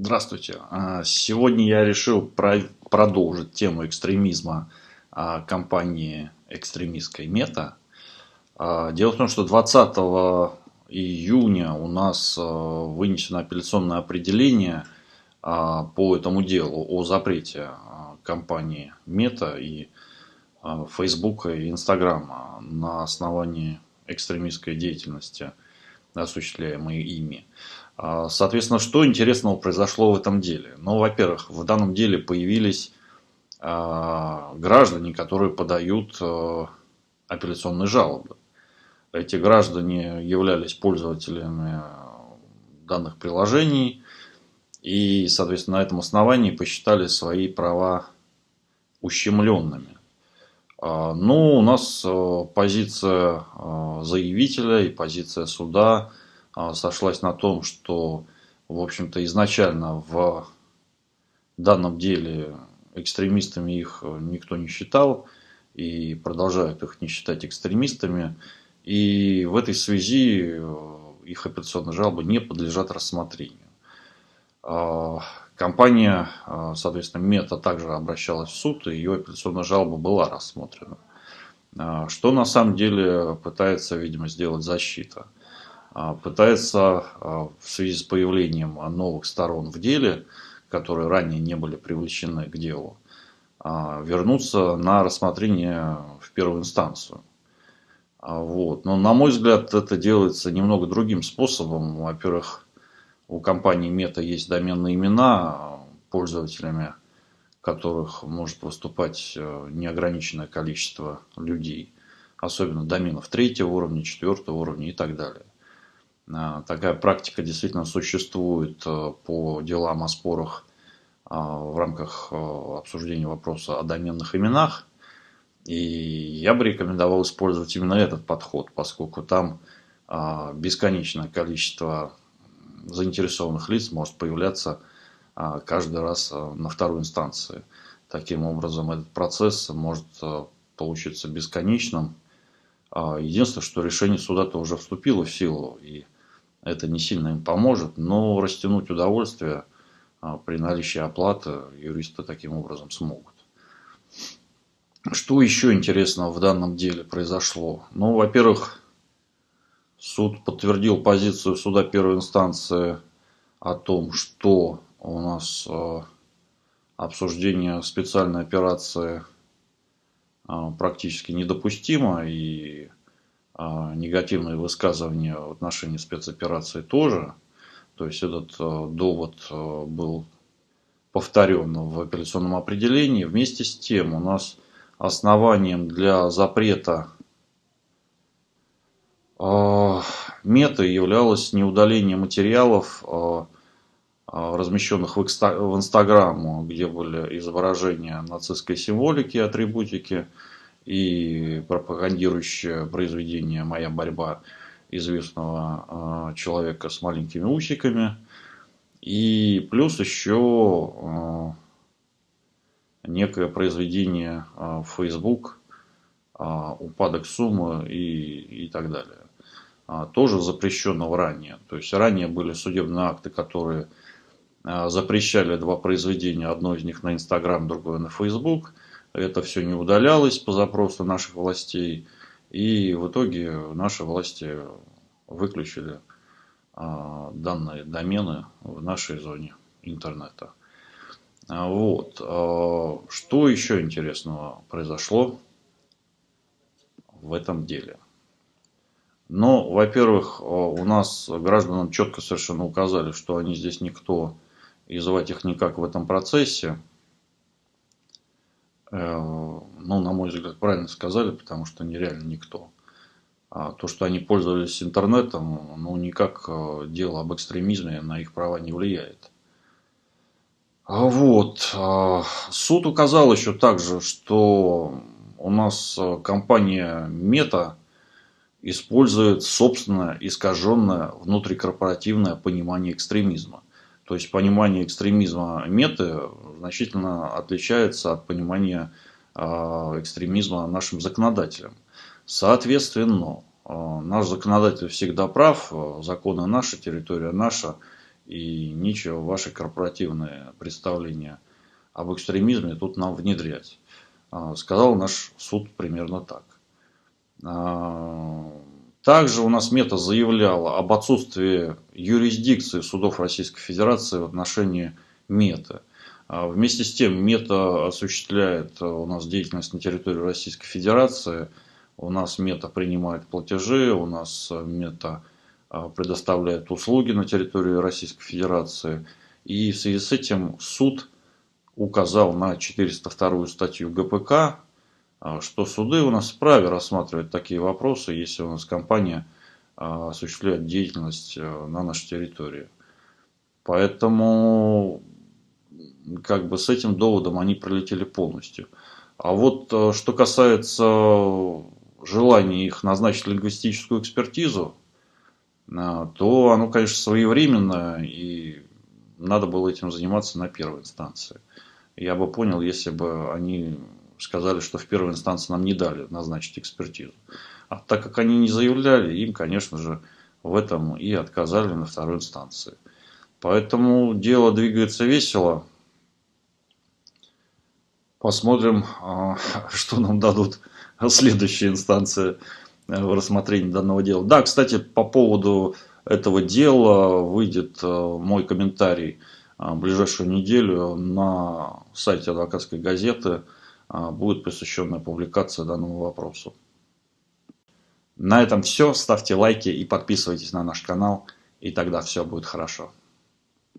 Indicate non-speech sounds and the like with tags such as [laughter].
Здравствуйте. А, сегодня я решил продолжить тему экстремизма а, компании экстремистской Мета. А, дело в том, что 20 июня у нас вынесено апелляционное определение по этому делу о запрете компании Мета и Фейсбука и Инстаграма на основании экстремистской деятельности, осуществляемой ими. А, соответственно, что интересного произошло в этом деле? Ну, во-первых, в данном деле появились а, граждане, которые подают а, апелляционные жалобы. Эти граждане являлись пользователями данных приложений и, соответственно, на этом основании посчитали свои права ущемленными. Ну, у нас позиция заявителя и позиция суда – сошлась на том, что, в общем-то, изначально в данном деле экстремистами их никто не считал и продолжают их не считать экстремистами. И в этой связи э, их апелляционные жалобы не подлежат рассмотрению. А, компания, а, соответственно, Мета также обращалась в суд, и ее апелляционная жалоба была рассмотрена. Что на самом деле пытается, видимо, сделать защита – а, пытается а, в связи с появлением новых сторон в деле, которые ранее не были привлечены к делу, а, вернуться на рассмотрение в первую инстанцию. Вот. Но, на мой взгляд, это делается немного другим способом. Во-первых, у компании Мета есть доменные имена, пользователями которых может выступать э, неограниченное количество людей, особенно доменов третьего уровня, четвертого уровня и так далее. А, такая практика действительно существует э, по делам о спорах а, в рамках э, обсуждения вопроса о доменных именах. И я бы рекомендовал использовать именно этот подход, поскольку там а, бесконечное количество заинтересованных лиц может появляться каждый раз на второй инстанции. Таким образом, этот процесс может э, получиться бесконечным. Единственное, что решение суда-то уже вступило в силу, и это не сильно им поможет, но растянуть удовольствие а, при наличии оплаты юристы таким образом смогут. Что еще интересного в данном деле произошло? Ну, во-первых, суд подтвердил позицию суда первой инстанции о том, что у нас а, обсуждение специальной операции а, практически недопустимо и негативные высказывания в отношении спецоперации тоже. То есть этот а, довод а, был повторен в апелляционном определении. Вместе с тем у нас основанием для запрета мета являлось не удаление материалов, размещенных в Инстаграм, где были изображения нацистской символики, атрибутики, и пропагандирующее произведение «Моя борьба» известного а, человека с маленькими усиками. И плюс еще а, некое произведение в Facebook «Упадок суммы» и, и так далее. Тоже запрещенного ранее. То есть ранее были судебные акты, которые запрещали два произведения. Одно из них на Инстаграм, другое на Facebook – это все не удалялось по запросу наших властей. И в итоге наши власти выключили а, данные домены в нашей зоне интернета. А, вот. А, что еще интересного произошло в этом деле? Ну, во-первых, у нас гражданам четко совершенно указали, что они здесь никто, и звать их никак в этом процессе. Э, ну, на мой взгляд, правильно сказали, потому что нереально никто. А то, что они пользовались интернетом, ну, никак э, дело об экстремизме на их права не влияет. А вот. А суд указал еще также, что у нас э, компания Мета использует собственное искаженное внутрикорпоративное понимание экстремизма. То есть понимание экстремизма меты значительно отличается от понимания а, экстремизма нашим законодателям. Соответственно, а, наш законодатель всегда прав, законы наши, территория наша, и нечего ваши корпоративные представления об экстремизме тут нам внедрять. А, сказал наш суд примерно так. Также у нас МЕТА заявляла об отсутствии юрисдикции судов Российской Федерации в отношении МЕТА. Вместе с тем МЕТА осуществляет у нас деятельность на территории Российской Федерации. У нас МЕТА принимает платежи, у нас МЕТА предоставляет услуги на территории Российской Федерации. И в связи с этим суд указал на 402 статью ГПК, что суды у нас вправе рассматривать такие вопросы, если у нас компания а, осуществляет деятельность э, на нашей территории. Поэтому как бы с этим доводом они пролетели полностью. А вот э, что касается желания их назначить лингвистическую экспертизу, а, то оно, конечно, своевременно и надо было этим заниматься на первой инстанции я бы понял, если бы они сказали, что в первой инстанции нам не дали назначить экспертизу. А так как они не заявляли, им, конечно же, в этом и отказали на второй инстанции. Поэтому дело двигается весело. Посмотрим, а, [laughs] что нам дадут следующие инстанции в рассмотрении данного дела. Да, кстати, по поводу этого дела выйдет э, мой комментарий – а, ближайшую неделю на сайте адвокатской газеты будет посвященная публикация данному вопросу. На этом все. Ставьте лайки и подписывайтесь на наш канал, и тогда все будет хорошо.